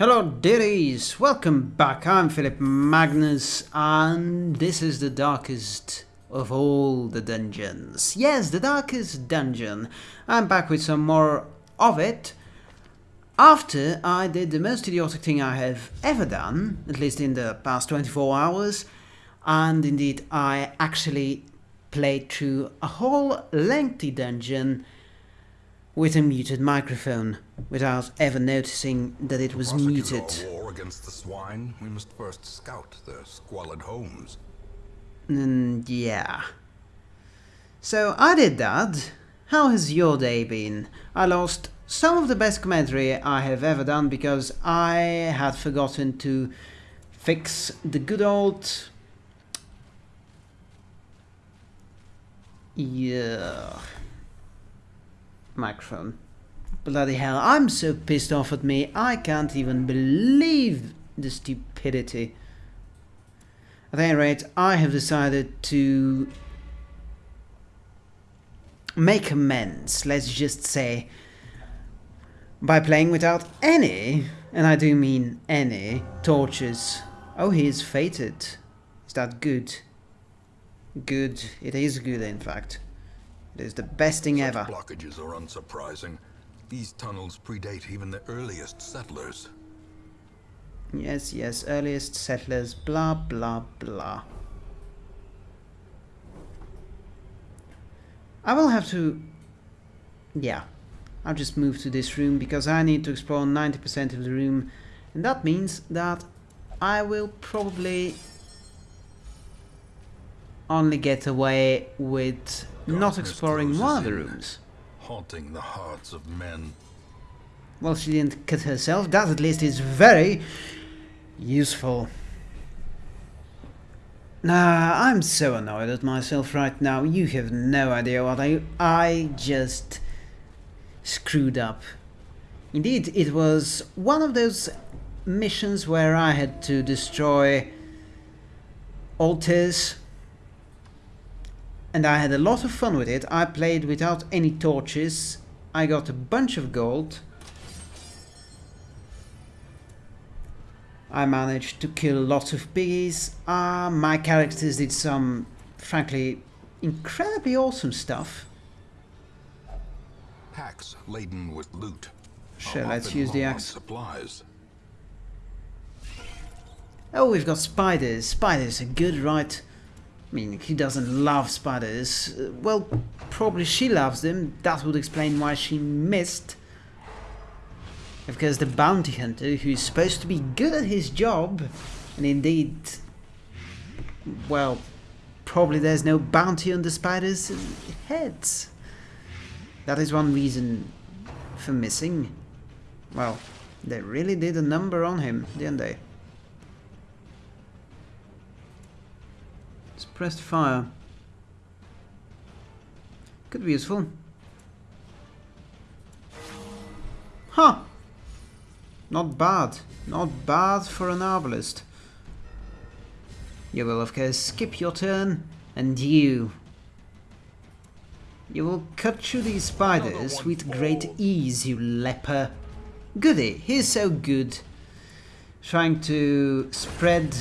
Hello dearies, welcome back, I'm Philip Magnus and this is the darkest of all the dungeons. Yes, the darkest dungeon. I'm back with some more of it after I did the most idiotic thing I have ever done, at least in the past 24 hours, and indeed I actually played through a whole lengthy dungeon with a muted microphone, without ever noticing that it was muted. War against the swine, we must first scout their squalid homes. Mm, yeah. So I did that. How has your day been? I lost some of the best commentary I have ever done because I had forgotten to fix the good old... Yeah microphone. Bloody hell, I'm so pissed off at me, I can't even believe the stupidity. At any rate, I have decided to make amends, let's just say, by playing without any, and I do mean any, torches. Oh, he is fated. Is that good? Good. It is good, in fact. It is the best thing Such ever. blockages are unsurprising. These tunnels predate even the earliest settlers. Yes, yes, earliest settlers, blah, blah, blah. I will have to... Yeah, I'll just move to this room because I need to explore 90% of the room and that means that I will probably only get away with not exploring one of the rooms. Haunting the hearts of men. Well, she didn't cut herself. That at least is very useful. Nah, I'm so annoyed at myself right now. You have no idea what I... I just screwed up. Indeed, it was one of those missions where I had to destroy altars and I had a lot of fun with it. I played without any torches. I got a bunch of gold. I managed to kill lots of piggies. Uh, my characters did some, frankly, incredibly awesome stuff. Hacks laden with loot. Sure, let's use the axe. Supplies. Oh, we've got spiders. Spiders are good, right? I mean, he doesn't love spiders? Uh, well, probably she loves them. That would explain why she missed. Because the bounty hunter, who's supposed to be good at his job, and indeed, well, probably there's no bounty on the spider's heads. That is one reason for missing. Well, they really did a number on him, didn't they? Suppressed fire. Could be useful. Huh! Not bad. Not bad for an arbalest. You will of course skip your turn, and you. You will cut through these spiders with great ease, you leper. Goody, he's so good. Trying to spread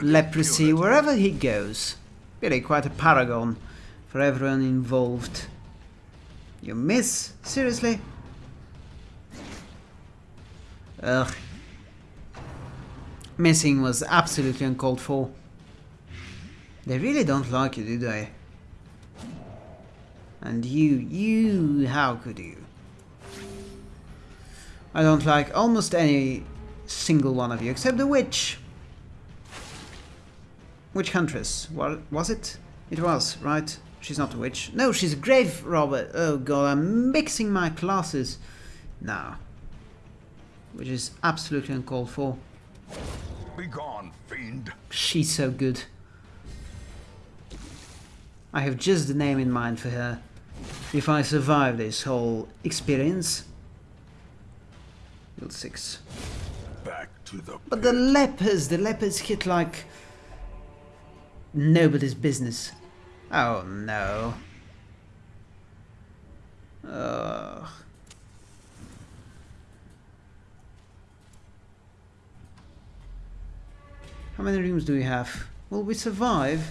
leprosy impunity. wherever he goes. Really quite a paragon for everyone involved. You miss? Seriously? Ugh. Missing was absolutely uncalled for. They really don't like you, do they? And you, you, how could you? I don't like almost any single one of you, except the witch. Witch Huntress, what was it? It was, right? She's not a witch. No, she's a grave robber. Oh god, I'm mixing my classes now. Which is absolutely uncalled for. Begone, fiend. She's so good. I have just the name in mind for her. If I survive this whole experience. Build 6 back to the. But the lepers, the lepers hit like nobody's business. Oh no. Ugh. How many rooms do we have? Will we survive?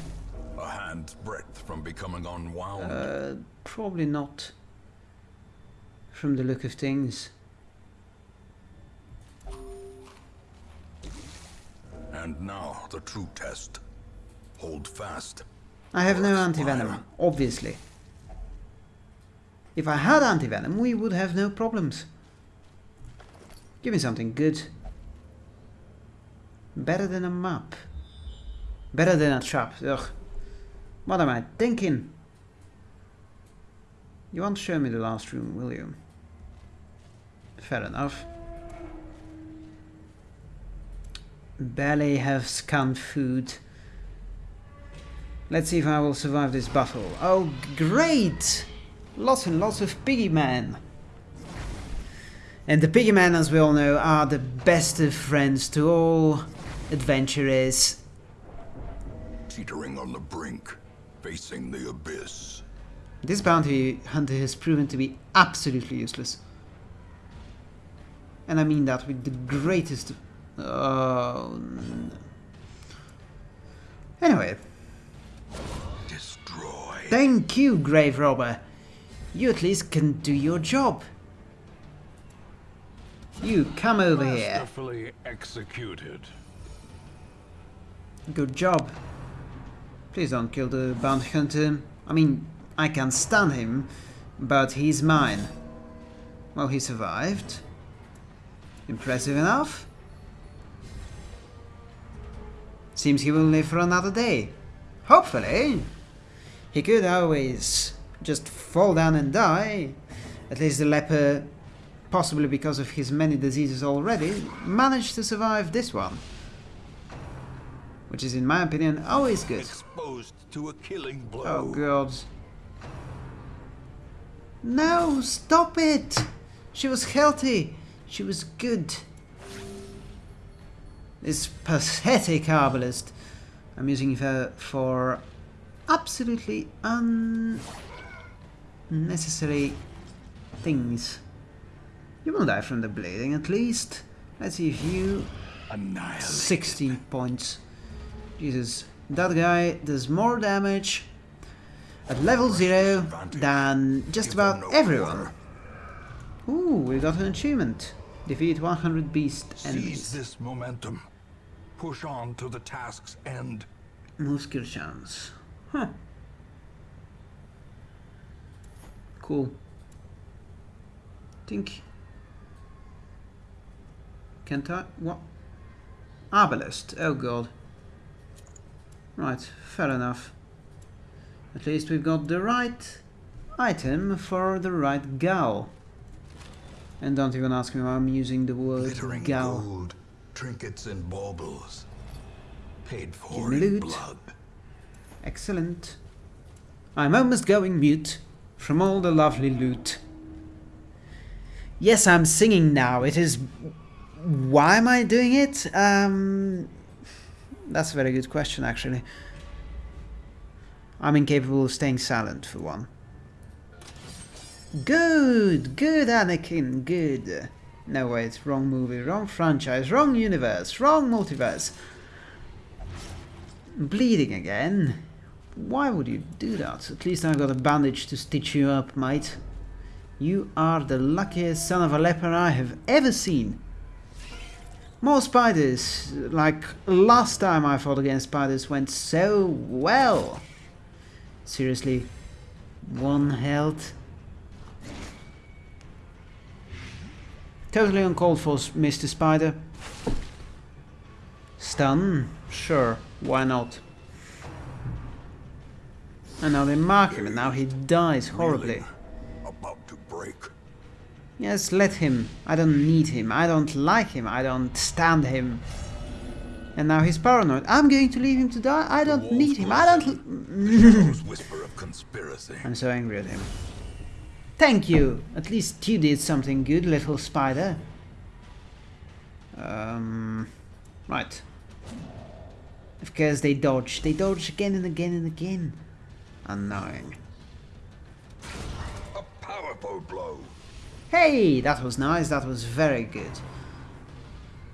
A hand's breadth from becoming unwound. Uh, probably not. From the look of things. And now the true test. Hold fast. I have no Or anti-venom, obviously. If I had anti-venom, we would have no problems. Give me something good. Better than a map. Better than a trap. Ugh. What am I thinking? You won't show me the last room, will you? Fair enough. Barely have scanned food. Let's see if I will survive this battle. Oh, great! Lots and lots of piggy men. And the piggy men, as we all know, are the best of friends to all adventurers. Teetering on the brink. Facing the abyss. This bounty hunter has proven to be absolutely useless. And I mean that with the greatest... Oh. Anyway, Destroy. thank you, grave robber. You at least can do your job. You come over here. Executed. Good job. Please don't kill the bounty hunter. I mean, I can stun him, but he's mine. Well, he survived. Impressive enough. Seems he will live for another day. Hopefully. He could always just fall down and die. At least the leper, possibly because of his many diseases already, managed to survive this one. Which is, in my opinion, always good. Exposed to a killing blow. Oh god. No, stop it! She was healthy. She was good. This pathetic herbalist. I'm using her for absolutely unnecessary things. You won't die from the bleeding at least. Let's see if you Annihilate. 60 points. Jesus, that guy does more damage at level 0 than just about everyone. Ooh, we got an achievement. Defeat 100 beast Seize enemies. this momentum. Push on to the task's end. Skill chance. Huh. Cool. Think. Can't I? What? Arbalest. Oh god. Right, fair enough. At least we've got the right item for the right gal. And don't even ask me why I'm using the word Glittering gal. gold. Trinkets and baubles. Paid for in loot. blood. Excellent. I'm almost going mute from all the lovely loot. Yes, I'm singing now. It is. Why am I doing it? Um, that's a very good question, actually. I'm incapable of staying silent, for one. Good, good, Anakin, good. No, wait, wrong movie, wrong franchise, wrong universe, wrong multiverse. Bleeding again? Why would you do that? At least I've got a bandage to stitch you up, mate. You are the luckiest son of a leper I have ever seen. More spiders, like last time I fought against spiders went so well. Seriously, one health. Totally uncalled for, Mr. Spider. Stun? Sure, why not? And now they mark him, and now he dies horribly. About to break. Yes, let him. I don't need him. I don't like him. I don't stand him. And now he's paranoid. I'm going to leave him to die. I don't need him. I don't. Whisper of conspiracy. I'm so angry at him. Thank you. At least you did something good, little spider. Um, right. Of course they dodge. They dodge again and again and again. Annoying. A powerful blow. Hey, that was nice. That was very good.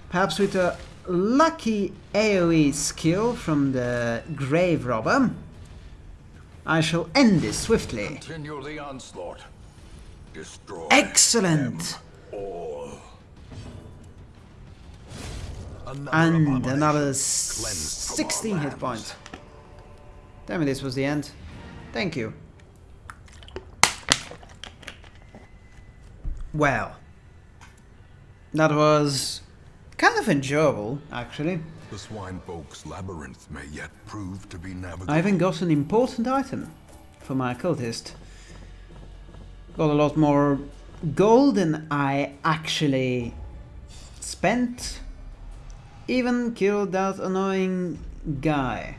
Perhaps with a lucky AoE skill from the Grave Robber, I shall end this swiftly. Continue the onslaught. Destroy Excellent! Another And another cleansed from our 16 hit points. Tell me this was the end. Thank you. Well, that was kind of enjoyable, actually. The swine folk's labyrinth may yet prove to be navigable. I even got an important item for my cultist. Got a lot more gold than I actually spent. Even killed that annoying guy.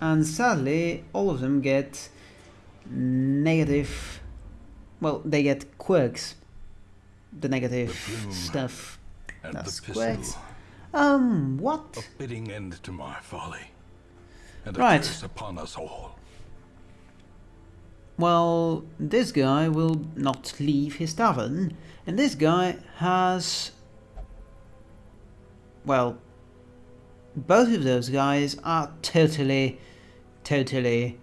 And sadly, all of them get negative. Well, they get quirks. The negative plume stuff. And That's the pistol. Um, what? A fitting end to my folly. And a Right. upon us all. Well, this guy will not leave his tavern, and this guy has. Well, both of those guys are totally, totally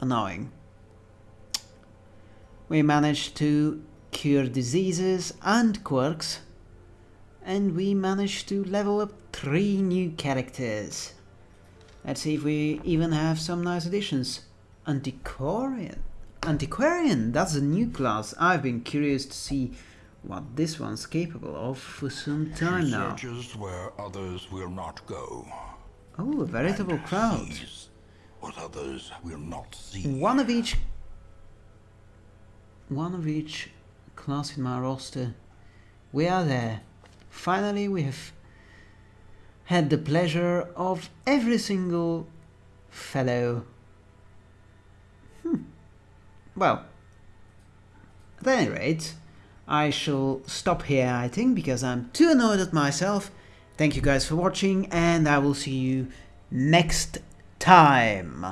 annoying. We managed to cure diseases and quirks, and we managed to level up three new characters. Let's see if we even have some nice additions. Antiquarian. Antiquarian, that's a new class. I've been curious to see what this one's capable of for some time now. Searches where others will not go. Oh, a veritable crowd. Sees what others will not see. One of each. One of each class in my roster. We are there. Finally, we have had the pleasure of every single fellow. Well, at any rate, I shall stop here, I think, because I'm too annoyed at myself. Thank you guys for watching, and I will see you next time.